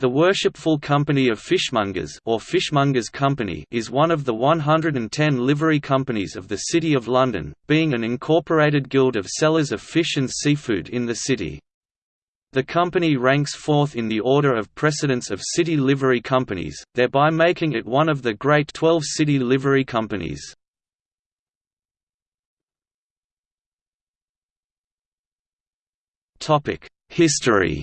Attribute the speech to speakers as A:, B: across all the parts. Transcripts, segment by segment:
A: The Worshipful Company of Fishmongers or Fishmongers Company is one of the 110 livery companies of the City of London, being an incorporated guild of sellers of fish and seafood in the city. The company ranks fourth in the order of precedence of city livery companies, thereby making it one of the Great Twelve city livery companies. History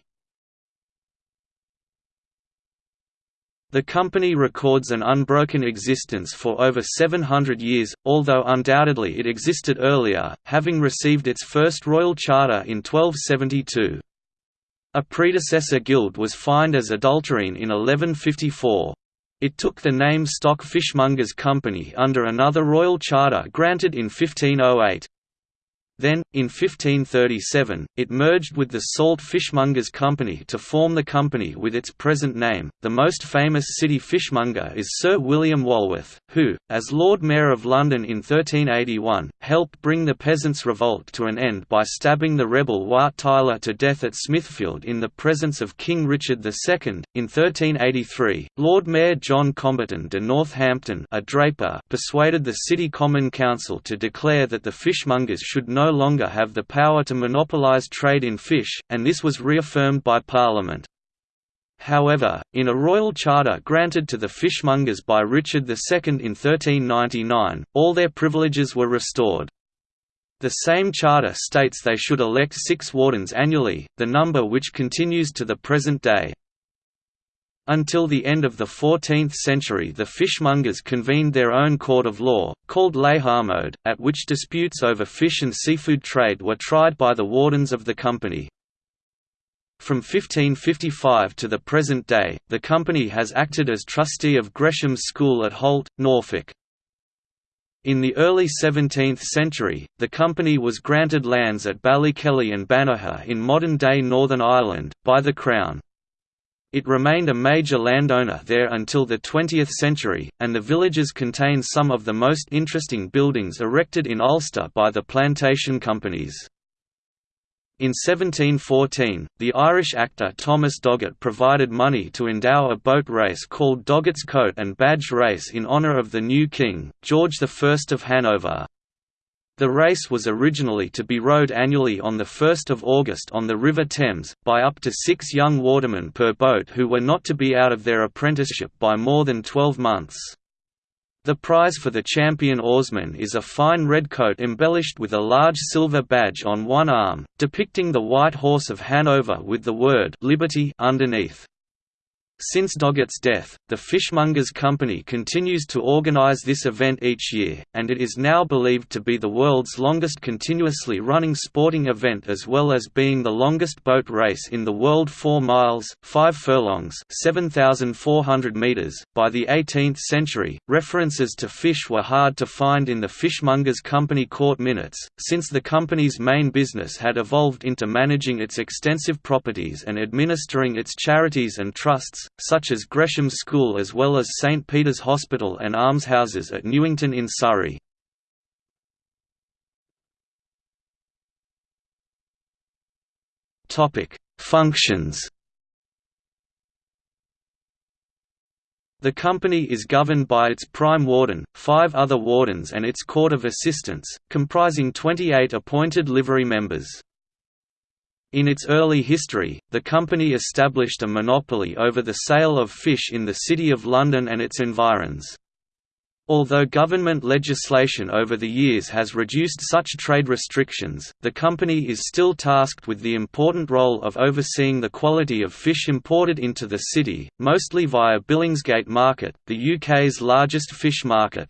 A: The company records an unbroken existence for over 700 years, although undoubtedly it existed earlier, having received its first royal charter in 1272. A predecessor guild was fined as adulterine in 1154. It took the name Stock Fishmongers Company under another royal charter granted in 1508. Then, in 1537, it merged with the Salt Fishmongers Company to form the company with its present name. The most famous city fishmonger is Sir William Walworth, who, as Lord Mayor of London in 1381, helped bring the Peasants' Revolt to an end by stabbing the rebel Wat Tyler to death at Smithfield in the presence of King Richard II. In 1383, Lord Mayor John Comberton de Northampton, a draper, persuaded the City Common Council to declare that the fishmongers should no longer have the power to monopolise trade in fish, and this was reaffirmed by Parliament. However, in a royal charter granted to the fishmongers by Richard II in 1399, all their privileges were restored. The same charter states they should elect six wardens annually, the number which continues to the present day. Until the end of the 14th century the fishmongers convened their own court of law, called Leyhalmode, at which disputes over fish and seafood trade were tried by the wardens of the company. From 1555 to the present day, the company has acted as trustee of Gresham's School at Holt, Norfolk. In the early 17th century, the company was granted lands at Ballykelly and Banagher in modern-day Northern Ireland, by the Crown. It remained a major landowner there until the 20th century, and the villages contain some of the most interesting buildings erected in Ulster by the plantation companies. In 1714, the Irish actor Thomas Doggett provided money to endow a boat race called Doggett's Coat and Badge Race in honour of the new king, George I of Hanover. The race was originally to be rowed annually on 1 August on the River Thames, by up to six young watermen per boat who were not to be out of their apprenticeship by more than 12 months. The prize for the champion oarsman is a fine red coat embellished with a large silver badge on one arm, depicting the white horse of Hanover with the word «Liberty» underneath. Since Doggett's death, the Fishmongers Company continues to organize this event each year, and it is now believed to be the world's longest continuously running sporting event as well as being the longest boat race in the world 4 miles, 5 furlongs 7,400 meters. .By the 18th century, references to fish were hard to find in the Fishmongers Company court minutes, since the company's main business had evolved into managing its extensive properties and administering its charities and trusts, such as Gresham's School as well as St Peter's Hospital and almshouses at Newington in Surrey. Functions The company is governed by its prime warden, five other wardens and its court of assistants, comprising 28 appointed livery members. In its early history, the company established a monopoly over the sale of fish in the City of London and its environs. Although government legislation over the years has reduced such trade restrictions, the company is still tasked with the important role of overseeing the quality of fish imported into the city, mostly via Billingsgate Market, the UK's largest fish market.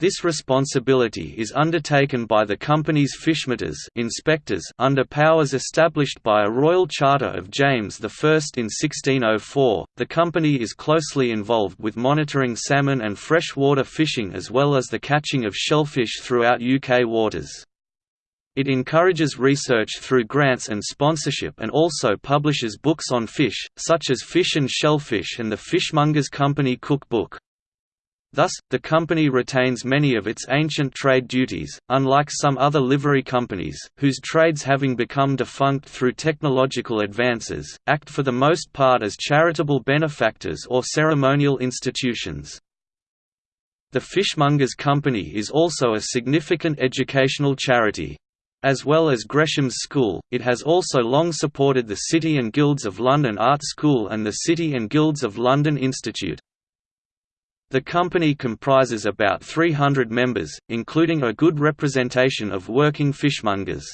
A: This responsibility is undertaken by the company's fishmeters inspectors under powers established by a royal charter of James I in 1604. The company is closely involved with monitoring salmon and freshwater fishing as well as the catching of shellfish throughout UK waters. It encourages research through grants and sponsorship and also publishes books on fish, such as Fish and Shellfish and the Fishmongers Company Cookbook. Thus, the company retains many of its ancient trade duties, unlike some other livery companies, whose trades having become defunct through technological advances, act for the most part as charitable benefactors or ceremonial institutions. The Fishmongers Company is also a significant educational charity. As well as Gresham's School, it has also long supported the City and Guilds of London Art School and the City and Guilds of London Institute. The company comprises about 300 members, including a good representation of working fishmongers.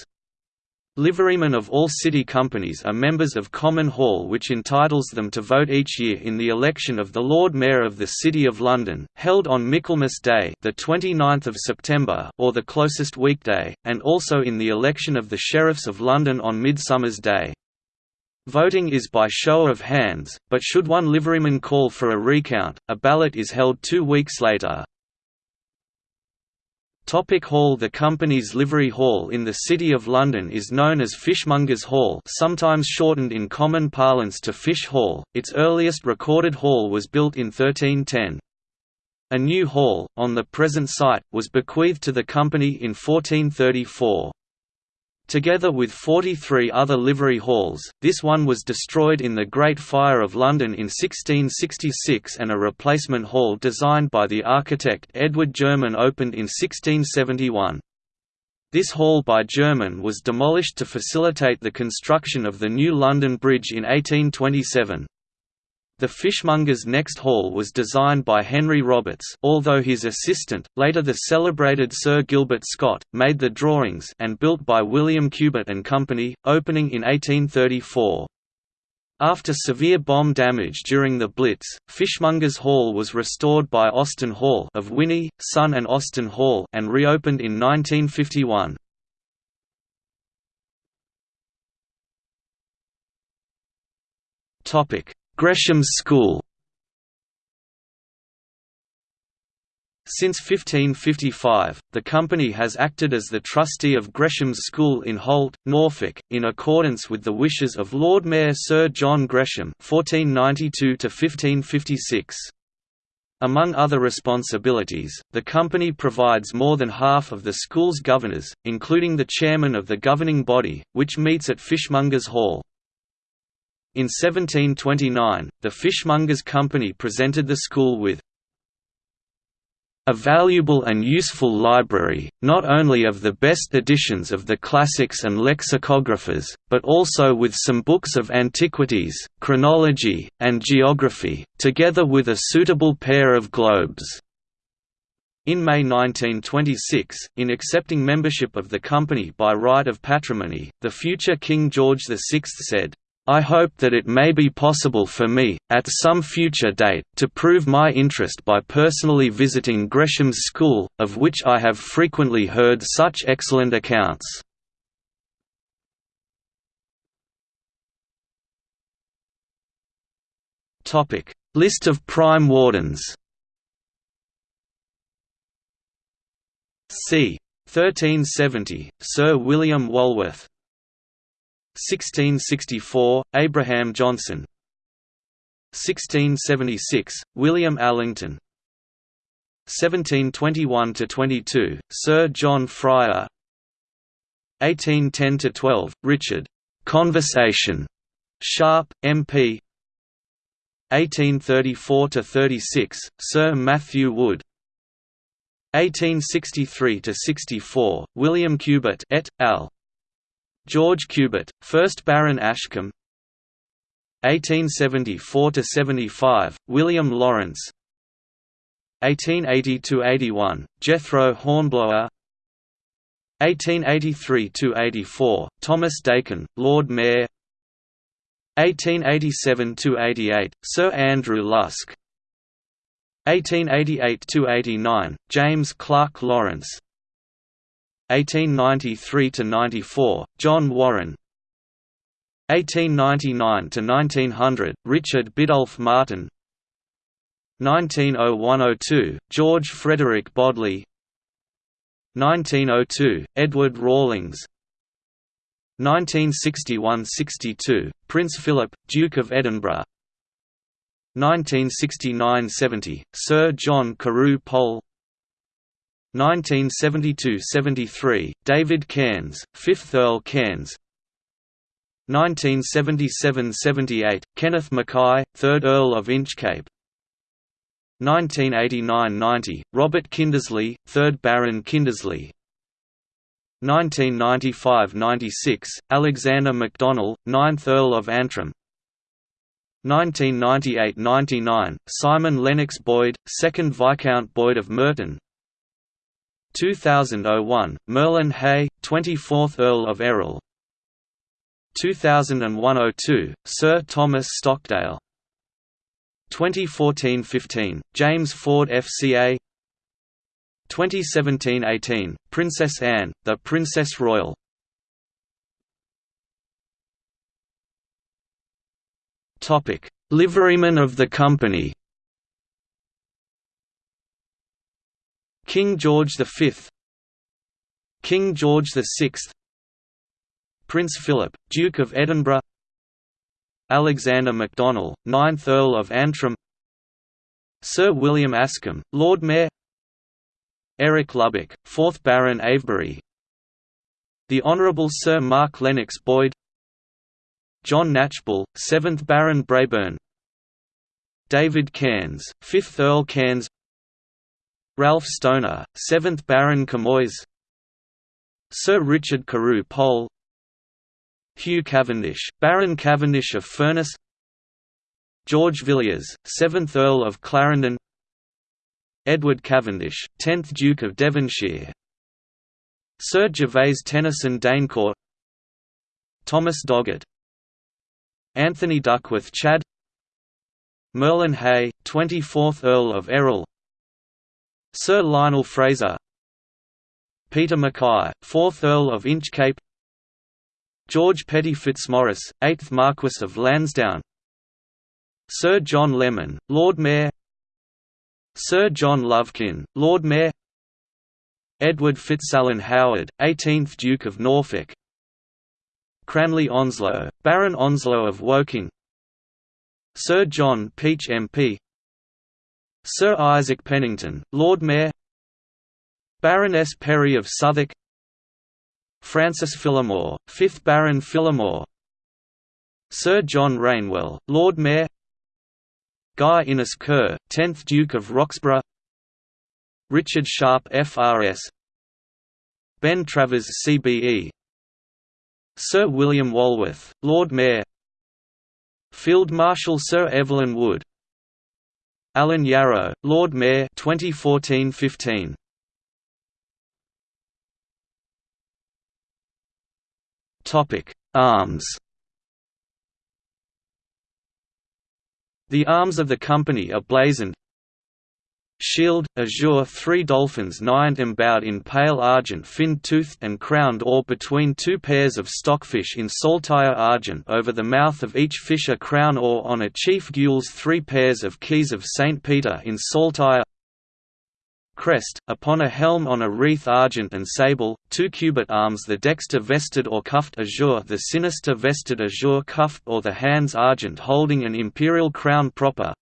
A: Liverymen of all city companies are members of Common Hall which entitles them to vote each year in the election of the Lord Mayor of the City of London, held on Michaelmas Day the 29th of September or the closest weekday, and also in the election of the Sheriffs of London on Midsummer's Day. Voting is by show of hands, but should one liveryman call for a recount, a ballot is held two weeks later. Topic hall The company's livery hall in the City of London is known as Fishmongers Hall sometimes shortened in common parlance to Fish Hall, its earliest recorded hall was built in 1310. A new hall, on the present site, was bequeathed to the company in 1434. Together with 43 other livery halls, this one was destroyed in the Great Fire of London in 1666 and a replacement hall designed by the architect Edward Jerman opened in 1671. This hall by Jerman was demolished to facilitate the construction of the new London Bridge in 1827. The fishmonger's next hall was designed by Henry Roberts although his assistant, later the celebrated Sir Gilbert Scott, made the drawings and built by William Cubitt and Company, opening in 1834. After severe bomb damage during the Blitz, Fishmongers Hall was restored by Austin Hall of Whinney, Son and Austin Hall and reopened in 1951. Topic: Gresham's School Since 1555, the company has acted as the trustee of Gresham's School in Holt, Norfolk, in accordance with the wishes of Lord Mayor Sir John Gresham (1492–1556). Among other responsibilities, the company provides more than half of the school's governors, including the chairman of the governing body, which meets at Fishmongers Hall. In 1729, the Fishmongers Company presented the school with a valuable and useful library, not only of the best editions of the classics and lexicographers, but also with some books of antiquities, chronology, and geography, together with a suitable pair of globes. In May 1926, in accepting membership of the company by right of patrimony, the future King George VI said, I hope that it may be possible for me, at some future date, to prove my interest by personally visiting Gresham's School, of which I have frequently heard such excellent accounts. List of prime wardens c. 1370, Sir William Walworth 1664, Abraham Johnson. 1676, William Allington 1721–22, Sir John Fryer. 1810–12, Richard. Conversation. Sharp, MP 1834–36, Sir Matthew Wood. 1863–64, William Cubitt et al. George Cubitt, 1st Baron Ashcombe. 1874–75, William Lawrence. 1880–81, Jethro Hornblower. 1883–84, Thomas Dakin, Lord Mayor. 1887–88, Sir Andrew Lusk. 1888–89, James Clark Lawrence 1893–94, John Warren. 1899–1900, Richard Biddulph Martin. 1901–02, George Frederick Bodley. 1902, Edward Rawlings. 1961–62, Prince Philip, Duke of Edinburgh. 1969–70, Sir John Carew Pole 1972–73, David Cairns, 5th Earl Cairns. 1977–78, Kenneth Mackay, 3rd Earl of Inchcape. 1989–90, Robert Kindersley, 3rd Baron Kindersley. 1995–96, Alexander MacDonnell, 9th Earl of Antrim. 1998–99, Simon Lennox Boyd, 2nd Viscount Boyd of Merton 2001, Merlin Hay, 24th Earl of Errol. 2001–02, Sir Thomas Stockdale. 2014–15, James Ford FCA 2017–18, Princess Anne, The Princess Royal. Liveryman of the company King George V King George VI Prince Philip, Duke of Edinburgh Alexander MacDonnell, 9th Earl of Antrim Sir William Askham, Lord Mayor Eric Lubbock, 4th Baron Avebury The Honourable Sir Mark Lennox Boyd John Knatchbull, 7th Baron Brabourne David Cairns, 5th Earl Cairns Ralph Stonor, 7th Baron Camoys Sir Richard Carew Pole Hugh Cavendish, Baron Cavendish of Furness George Villiers, 7th Earl of Clarendon Edward Cavendish, 10th Duke of Devonshire Sir Gervase Tennyson d'Eyncourt Thomas Doggett Anthony Duckworth Chad Merlin Hay, 24th Earl of Errol Sir Lionel Fraser Peter Mackay, 4th Earl of Inchcape George Petty Fitzmaurice, 8th Marquess of Lansdowne Sir John Lemon, Lord Mayor Sir John Lovekin, Lord Mayor Edward Fitzalan Howard, 18th Duke of Norfolk Cranley Onslow, Baron Onslow of Woking Sir John Peach MP Sir Isaac Penington, Lord Mayor. Baroness Perry of Southwark. Francis Phillimore, 5th Baron Phillimore. Sir John Rainwell, Lord Mayor. Guy Innes Ker, 10th Duke of Roxburghe. Richard Sharp FRS Ben Travers CBE Sir William Walworth, Lord Mayor. Field Marshal Sir Evelyn Wood Alan Yarrow, Lord Mayor 2014-15 Topic: Arms. The arms of the company are blazoned Shield, azure three dolphins niant embowed in pale argent fin-toothed and crowned or between two pairs of stockfish in saltire argent over the mouth of each fish a crown or on a chief gules three pairs of keys of St. Peter in saltire crest, upon a helm on a wreath argent and sable, two cubit arms the dexter vested or cuffed azure the sinister vested azure cuffed or the hands argent holding an imperial crown proper,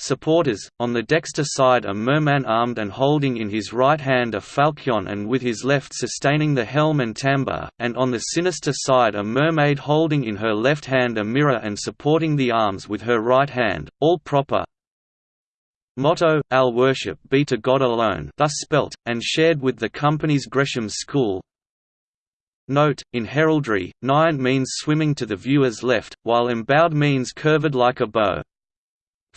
A: Supporters, on the dexter side a merman armed and holding in his right hand a falchion and with his left sustaining the helm and tambour, and on the sinister side a mermaid holding in her left hand a mirror and supporting the arms with her right hand, all proper. Motto, Al worship be to God alone thus spelt, and shared with the company's Gresham School, Note, in heraldry, niant means swimming to the viewer's left, while embowed means curved like a bow.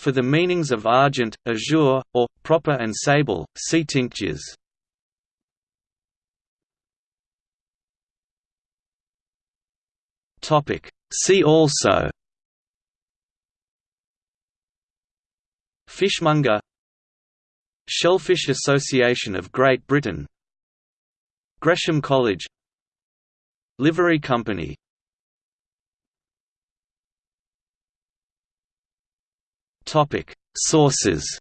A: For the meanings of argent, azure, or, proper and sable, see tinctures. See also. Fishmonger. Shellfish Association of Great Britain. Gresham College. Livery Company Topic. Sources.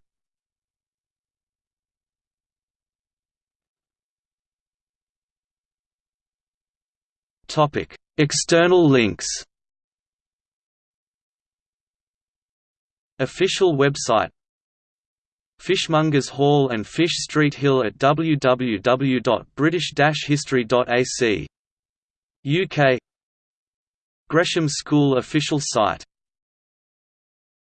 A: Topic. External links. Official website. Fishmongers Hall and Fish Street Hill at www.british-history.ac UK Gresham School official site